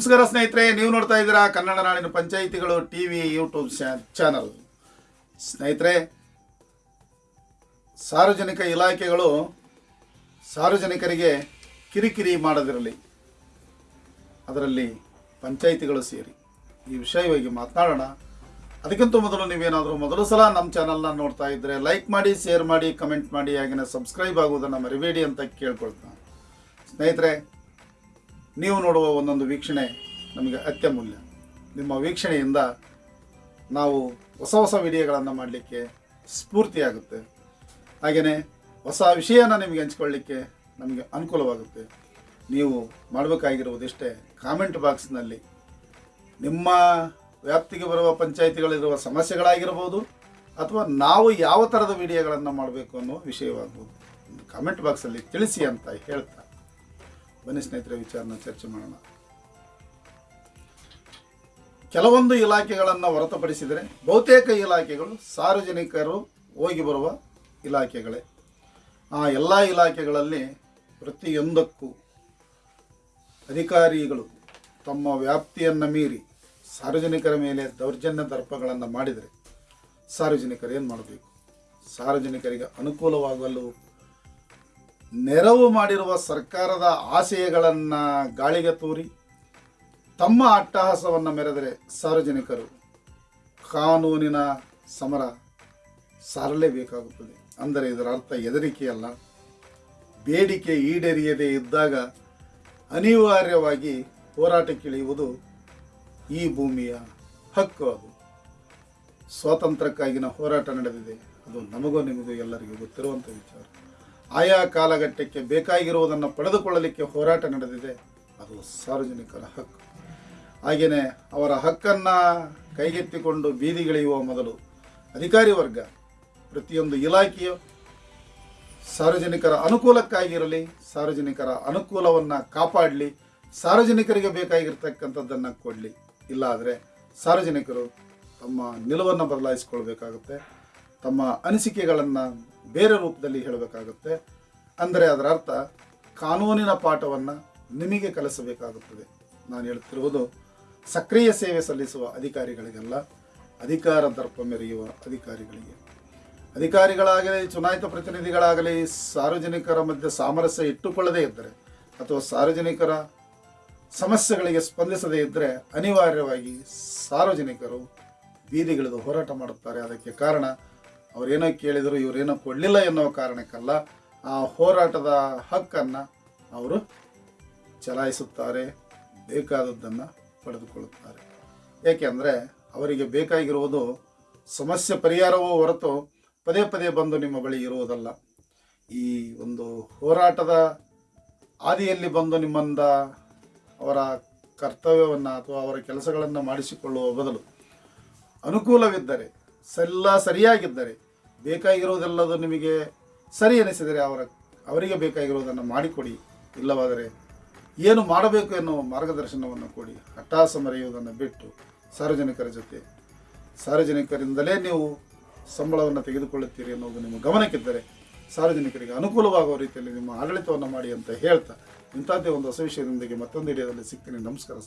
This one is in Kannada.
ನಮಸ್ಕಾರ ಸ್ನೇಹಿತರೆ, ನೀವು ನೋಡ್ತಾ ಇದ್ದೀರಾ ಕನ್ನಡ ನಾಡಿನ ಪಂಚಾಯಿತಿಗಳು ಟಿ ವಿ ಯೂಟ್ಯೂಬ್ ಚಾನಲ್. ಸ್ನೇಹಿತರೆ, ಸಾರ್ವಜನಿಕ ಇಲಾಖೆಗಳು ಸಾರ್ವಜನಿಕರಿಗೆ ಕಿರಿಕಿರಿ ಮಾಡದಿರಲಿ. ಅದರಲ್ಲಿ ಪಂಚಾಯಿತಿಗಳು ಸೇರಿ. ಈ ವಿಷಯವಾಗಿ ಮಾತನಾಡೋಣ. ಅದಕ್ಕಿಂತ ಮೊದಲು ನೀವೇನಾದರೂ ಮೊದಲು ಸಲ ನಮ್ಮ ಚಾನಲ್ನ ನೋಡ್ತಾ ಇದ್ದರೆ ಲೈಕ್ ಮಾಡಿ, ಶೇರ್ ಮಾಡಿ, ಕಮೆಂಟ್ ಮಾಡಿ ಹಾಗೆಯೇ ಸಬ್ಸ್ಕ್ರೈಬ್ ಆಗುವುದನ್ನು ಮರಿಬೇಡಿ ಅಂತ ಕೇಳ್ಕೊಳ್ತಾ. ಸ್ನೇಹಿತರೆ ನೀವು ನೋಡುವ ಒಂದೊಂದು ವೀಕ್ಷಣೆ ನಮಗೆ ಅತ್ಯಮೂಲ್ಯ. ನಿಮ್ಮ ವೀಕ್ಷಣೆಯಿಂದ ನಾವು ಹೊಸ ಹೊಸ ವಿಡಿಯೋಗಳನ್ನು ಮಾಡಲಿಕ್ಕೆ ಸ್ಫೂರ್ತಿಯಾಗುತ್ತೆ. ಹಾಗೆಯೇ ಹೊಸ ವಿಷಯನ ನಿಮಗೆ ಹಂಚ್ಕೊಳ್ಳಿಕ್ಕೆ ನಮಗೆ ಅನುಕೂಲವಾಗುತ್ತೆ. ನೀವು ಮಾಡಬೇಕಾಗಿರುವುದಿಷ್ಟೇ ಕಾಮೆಂಟ್ ಬಾಕ್ಸ್ನಲ್ಲಿ. ನಿಮ್ಮ ವ್ಯಾಪ್ತಿಗೆ ಬರುವ ಪಂಚಾಯಿತಿಗಳಿರುವ ಸಮಸ್ಯೆಗಳಾಗಿರ್ಬೋದು ಅಥವಾ ನಾವು ಯಾವ ಥರದ ವಿಡಿಯೋಗಳನ್ನು ಮಾಡಬೇಕು ಅನ್ನೋ ವಿಷಯವಾಗ್ಬೋದು. ಕಾಮೆಂಟ್ ಬಾಕ್ಸಲ್ಲಿ ತಿಳಿಸಿ ಅಂತ ಹೇಳ್ತಾ ಬನ್ನಿ ಸ್ನೇಹಿತರೆ, ವಿಚಾರನ ಚರ್ಚೆ ಮಾಡೋಣ. ಕೆಲವೊಂದು ಇಲಾಖೆಗಳನ್ನು ಹೊರತುಪಡಿಸಿದರೆ ಬಹುತೇಕ ಇಲಾಖೆಗಳು ಸಾರ್ವಜನಿಕರು ಹೋಗಿ ಬರುವ ಇಲಾಖೆಗಳೇ. ಆ ಎಲ್ಲ ಇಲಾಖೆಗಳಲ್ಲಿ ಪ್ರತಿಯೊಂದಕ್ಕೂ ಅಧಿಕಾರಿಗಳು ತಮ್ಮ ವ್ಯಾಪ್ತಿಯನ್ನು ಮೀರಿ ಸಾರ್ವಜನಿಕರ ಮೇಲೆ ದೌರ್ಜನ್ಯ ದರ್ಪಗಳನ್ನು ಮಾಡಿದರೆ ಸಾರ್ವಜನಿಕರು ಏನು ಮಾಡಬೇಕು? ಸಾರ್ವಜನಿಕರಿಗೆ ಅನುಕೂಲವಾಗಲು ನೆರವು ಮಾಡಿರುವ ಸರ್ಕಾರದ ಆಶಯಗಳನ್ನು ಗಾಳಿಗೆ ತೂರಿ ತಮ್ಮ ಅಟ್ಟಹಾಸವನ್ನು ಮೆರೆದರೆ ಸಾರ್ವಜನಿಕರು ಕಾನೂನಿನ ಸಮರ ಸಾರಲೇಬೇಕಾಗುತ್ತದೆ. ಅಂದರೆ ಇದರ ಅರ್ಥ ಹೆದರಿಕೆಯಲ್ಲ. ಬೇಡಿಕೆ ಈಡೇರಿಯದೇ ಇದ್ದಾಗ ಅನಿವಾರ್ಯವಾಗಿ ಹೋರಾಟಕ್ಕಿಳಿಯುವುದು ಈ ಭೂಮಿಯ ಹಕ್ಕು ಅದು. ಸ್ವಾತಂತ್ರ್ಯಕ್ಕಾಗಿನ ಹೋರಾಟ ನಡೆದಿದೆ. ಅದು ನಮಗೂ ನಿಮಗೂ ಎಲ್ಲರಿಗೂ ಗೊತ್ತಿರುವಂಥ ವಿಚಾರ. ಆಯಾ ಕಾಲಘಟ್ಟಕ್ಕೆ ಬೇಕಾಗಿರುವುದನ್ನು ಪಡೆದುಕೊಳ್ಳಲಿಕ್ಕೆ ಹೋರಾಟ ನಡೆದಿದೆ. ಅದು ಸಾರ್ವಜನಿಕರ ಹಕ್ಕು. ಹಾಗೆಯೇ ಅವರ ಹಕ್ಕನ್ನು ಕೈಗೆತ್ತಿಕೊಂಡು ಬೀದಿಗಿಳಿಯುವ ಮೊದಲು ಅಧಿಕಾರಿ ವರ್ಗ, ಪ್ರತಿಯೊಂದು ಇಲಾಖೆಯು ಸಾರ್ವಜನಿಕರ ಅನುಕೂಲಕ್ಕಾಗಿರಲಿ, ಸಾರ್ವಜನಿಕರ ಅನುಕೂಲವನ್ನು ಕಾಪಾಡಲಿ, ಸಾರ್ವಜನಿಕರಿಗೆ ಬೇಕಾಗಿರ್ತಕ್ಕಂಥದ್ದನ್ನು ಕೊಡಲಿ. ಇಲ್ಲಾದರೆ ಸಾರ್ವಜನಿಕರು ತಮ್ಮ ನಿಲುವನ್ನು ಬದಲಾಯಿಸಿಕೊಳ್ಬೇಕಾಗುತ್ತೆ. ತಮ್ಮ ಅನಿಸಿಕೆಗಳನ್ನು ಬೇರೆ ರೂಪದಲ್ಲಿ ಹೇಳಬೇಕಾಗುತ್ತೆ. ಅಂದರೆ ಅದರ ಅರ್ಥ ಕಾನೂನಿನ ಪಾಠವನ್ನು ನಿಮಗೆ ಕಲಿಸಬೇಕಾಗುತ್ತದೆ. ನಾನು ಹೇಳುತ್ತಿರುವುದು ಸಕ್ರಿಯ ಸೇವೆ ಸಲ್ಲಿಸುವ ಅಧಿಕಾರಿಗಳಿಗೆಲ್ಲ, ಅಧಿಕಾರ ದರ್ಪ ಮೆರೆಯುವ ಅಧಿಕಾರಿಗಳಿಗೆ. ಅಧಿಕಾರಿಗಳಾಗಲಿ, ಚುನಾಯಿತ ಪ್ರತಿನಿಧಿಗಳಾಗಲಿ, ಸಾರ್ವಜನಿಕರ ಮಧ್ಯೆ ಸಾಮರಸ್ಯ ಇಟ್ಟುಕೊಳ್ಳದೇ ಇದ್ದರೆ, ಅಥವಾ ಸಾರ್ವಜನಿಕರ ಸಮಸ್ಯೆಗಳಿಗೆ ಸ್ಪಂದಿಸದೇ ಇದ್ದರೆ, ಅನಿವಾರ್ಯವಾಗಿ ಸಾರ್ವಜನಿಕರು ಬೀದಿಗಿಳಿದು ಹೋರಾಟ ಮಾಡುತ್ತಾರೆ. ಅದಕ್ಕೆ ಕಾರಣ ಅವರೇನೋ ಕೇಳಿದರು, ಇವರೇನೋ ಕೊಡಲಿಲ್ಲ ಎನ್ನುವ ಕಾರಣಕ್ಕಲ್ಲ ಆ ಹೋರಾಟದ ಹಕ್ಕನ್ನು ಅವರು ಚಲಾಯಿಸುತ್ತಾರೆ, ಬೇಕಾದದ್ದನ್ನು ಪಡೆದುಕೊಳ್ಳುತ್ತಾರೆ. ಏಕೆಂದರೆ ಅವರಿಗೆ ಬೇಕಾಗಿರುವುದು ಸಮಸ್ಯೆ ಪರಿಹಾರವೂ ಹೊರತು ಪದೇ ಪದೇ ಬಂದು ನಿಮ್ಮ ಬಳಿ ಇರುವುದಲ್ಲ. ಈ ಒಂದು ಹೋರಾಟದ ಆದಿಯಲ್ಲಿ ಬಂದು ನಿಮ್ಮಿಂದ ಅವರ ಕರ್ತವ್ಯವನ್ನು ಅಥವಾ ಅವರ ಕೆಲಸಗಳನ್ನು ಮಾಡಿಸಿಕೊಳ್ಳುವ ಬದಲು ಅನುಕೂಲವಿದ್ದರೆ ಎಲ್ಲ ಸರಿಯಾಗಿದ್ದರೆ ಬೇಕಾಗಿರುವುದೆಲ್ಲದು ನಿಮಗೆ ಸರಿ ಎನಿಸಿದರೆ ಅವರ, ಅವರಿಗೆ ಬೇಕಾಗಿರುವುದನ್ನು ಮಾಡಿಕೊಡಿ. ಇಲ್ಲವಾದರೆ ಏನು ಮಾಡಬೇಕು ಎನ್ನುವ ಮಾರ್ಗದರ್ಶನವನ್ನು ಕೊಡಿ. ಹಠಾಸ ಮರೆಯುವುದನ್ನು ಬಿಟ್ಟು ಸಾರ್ವಜನಿಕರ ಜೊತೆ. ಸಾರ್ವಜನಿಕರಿಂದಲೇ ನೀವು ಸಂಬಳವನ್ನು ತೆಗೆದುಕೊಳ್ಳುತ್ತೀರಿ ಅನ್ನೋದು ನಿಮ್ಮ ಗಮನಕ್ಕಿದ್ದರೆ ಸಾರ್ವಜನಿಕರಿಗೆ ಅನುಕೂಲವಾಗುವ ರೀತಿಯಲ್ಲಿ ನಿಮ್ಮ ಆಡಳಿತವನ್ನು ಮಾಡಿ ಅಂತ ಹೇಳ್ತಾ ಇಂಥದ್ದೇ ಒಂದು ಹೊಸ ವಿಷಯದೊಂದಿಗೆ ಮತ್ತೊಂದು ಹಿಡಿಯೋದಲ್ಲಿ ಸಿಗ್ತೀನಿ. ನಮಸ್ಕಾರ